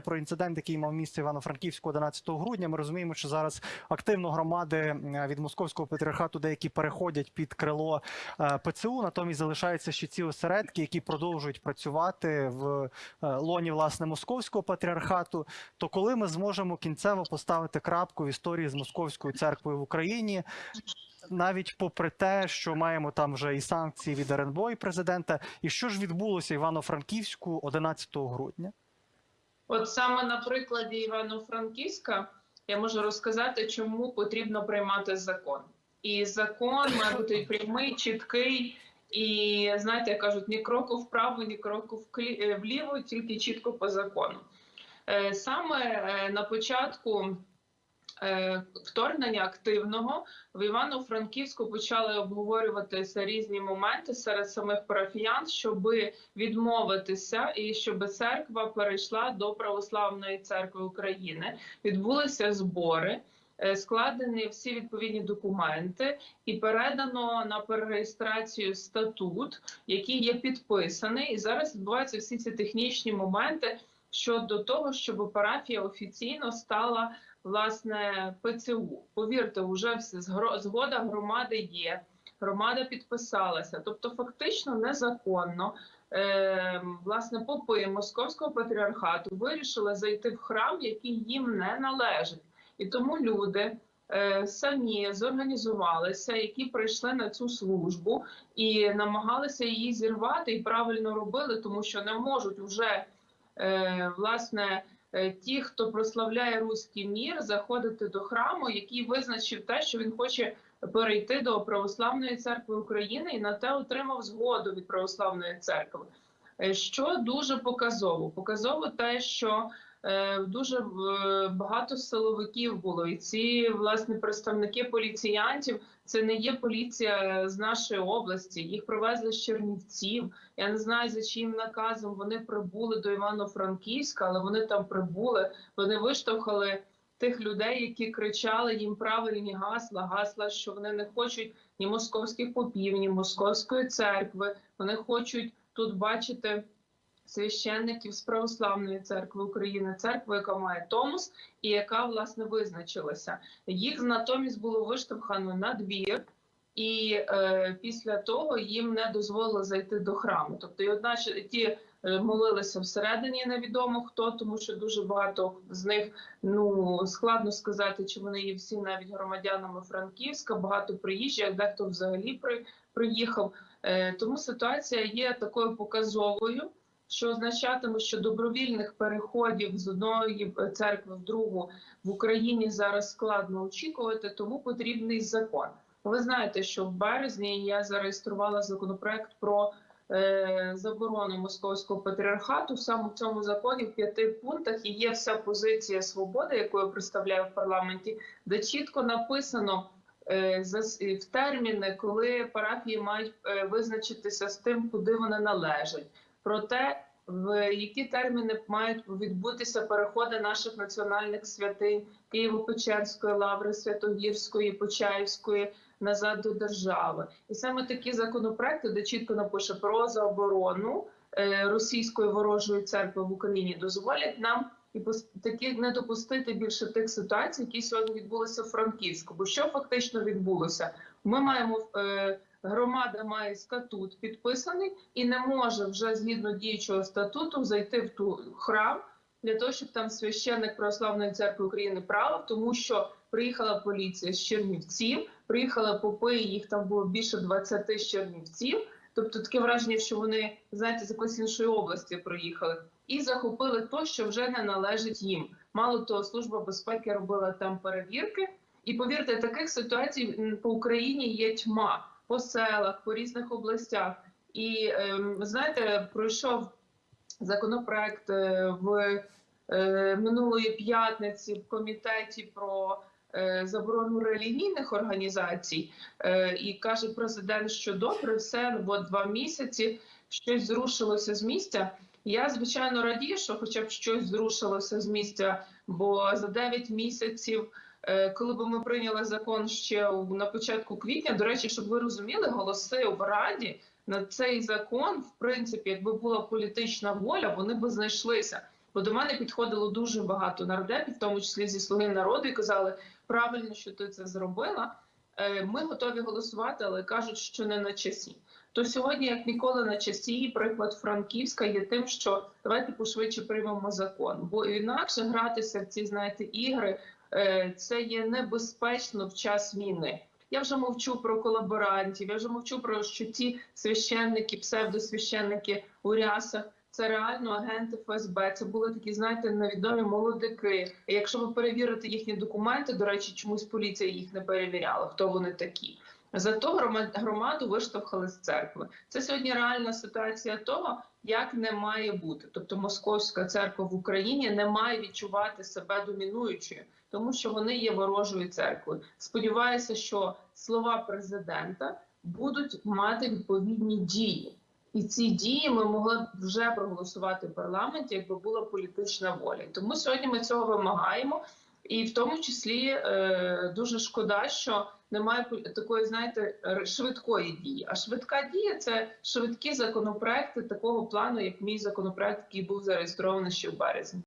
Про інцидент, який мав місце Івано-Франківську 11 грудня, ми розуміємо, що зараз активно громади е, від московського патріархату деякі переходять під крило е, ПЦУ. Натомість залишаються ще ці осередки, які продовжують працювати в е, лоні власне московського патріархату. То коли ми зможемо кінцево поставити крапку в історії з московською церквою в Україні? Навіть попри те, що маємо там вже і санкції від РНБО і президента, і що ж відбулося Івано-Франківську 11 грудня? От саме на прикладі Івано-Франківська я можу розказати, чому потрібно приймати закон. І закон має бути прямий, чіткий. І знаєте, кажуть, ні кроку вправо, ні кроку е, вліво, тільки чітко по закону. Е, Саме е, на початку вторгнення активного в Івано-Франківську почали обговорюватися різні моменти серед самих парафіян, щоби відмовитися і щоб церква перейшла до православної церкви України. Відбулися збори. е, Складені всі відповідні документи, і передано на перереєстрацію статут, який є підписаний. І зараз відбуваються всі ці технічні моменти щодо того, щоб парафія офіційно стала власне ПЦУ. Повірте, вже все згода громади є. Громада підписалася, тобто фактично незаконно. Е, власне, попи московського патріархату вирішили зайти в храм, який їм не належить, і тому люди е, самі зорганізувалися, які прийшли на цю службу і намагалися її зірвати, і правильно робили, тому що не можуть вже е, власне ті, хто прославляє руський мір, заходити до храму, який визначив те, що він хоче перейти до православної церкви України, і на те отримав згоду від православної церкви. Е, Що дуже показово? Показово те, що е, дуже е, багато силовиків було, і ці власне представники поліціянтів. Це не є поліція з нашої області. Їх привезли з Чернівців. Я не знаю за чиїм наказом вони прибули до Івано-Франківська, але вони там прибули. Вони виштовхали тих людей, які кричали їм правильні гасла, гасла, що вони не хочуть ні московських попів, ні московської церкви. Вони хочуть тут бачити священників з православної церкви України, церкви, яка має Томос і яка власне визначилася. Їх натомість було виштовхано на двір. І е, після того їм не дозволили зайти до храму. Тобто, і одначе ті е, молилися всередині, невідомо хто, тому що дуже багато з них ну складно сказати, чи вони є всі навіть громадянами Франківська, багато приїжджих, дехто взагалі при, приїхав. Е, тому ситуація є такою показовою, що означатиме, що добровільних переходів з одної церкви в другу в Україні зараз складно очікувати, тому потрібний закон. Ви знаєте, що в березні я зареєструвала законопроект про е, заборону московського патріархату. Саме в цьому законі в п'яти пунктах є вся позиція свободи, яку я представляю в парламенті, де чітко написано е, в терміни, коли парафії мають е, визначитися з тим, куди вони належать. Про те, в які терміни мають відбутися переходи наших національних святинь Києво-Печерської лаври, Святогірської, Почаївської назад до держави, і саме такі законопроекти, де чітко напише про заборону е, російської ворожої церкви в Україні, дозволять нам і таки не допустити більше тих ситуацій, які сьогодні відбулися в Франківську. Бо що фактично відбулося? Ми маємо е, громада має статут підписаний і не може вже згідно діючого статуту зайти в ту храм для того, щоб там священник православної церкви України правив, тому що приїхала поліція з Чернівців, приїхали попи, їх там було більше 20 з Чернівців. Тобто таке враження, що вони знаєте з якоїсь іншої області приїхали і захопили то, що вже не належить їм. Мало того, служба безпеки робила там перевірки. І повірте, таких ситуацій по Україні є тьма по селах, по різних областях. І ем, знаєте, пройшов законопроект е, в е, минулої п'ятниці в комітеті про е, заборону релігійних організацій, і каже президент, що добре, все бо два місяці щось зрушилося з місця. Я звичайно радію, що хоча б щось зрушилося з місця, бо за 9 місяців. Е, Коли б ми прийняли закон ще на початку квітня, до речі, щоб ви розуміли, голоси в Раді на цей закон, в принципі, якби була політична воля, вони б знайшлися. Бо до мене підходило дуже багато нардепів, в тому числі зі слуги народу, і казали, правильно, що ти це зробила. Е, Ми готові голосувати, але кажуть, що не на часі. То сьогодні, як ніколи, на часі, приклад Франківська є тим, що давайте пошвидше приймемо закон, бо інакше гратися в ці знаєте ігри е, це є небезпечно в час війни. Я вже мовчу про колаборантів. Я вже мовчу про що ті священники, псевдосвященники у рясах. Це реально агенти ФСБ. Це були такі, знаєте, невідомі молодики. Якщо ви перевірите їхні документи, до речі, чомусь поліція їх не перевіряла, хто вони такі. Зато громаду виштовхали з церкви. Це сьогодні реальна ситуація того, як не має бути. Тобто московська церква в Україні не має відчувати себе домінуючою, тому що вони є ворожою церквою. Сподіваюся, що слова президента будуть мати відповідні дії. І ці дії ми могли б вже проголосувати в парламенті, якби була політична воля. Тому сьогодні ми цього вимагаємо, і в тому числі е, дуже шкода, що немає такої, знаєте, швидкої дії. А швидка дія це швидкі законопроекти такого плану, як мій законопроект, який був зареєстрований ще в березні.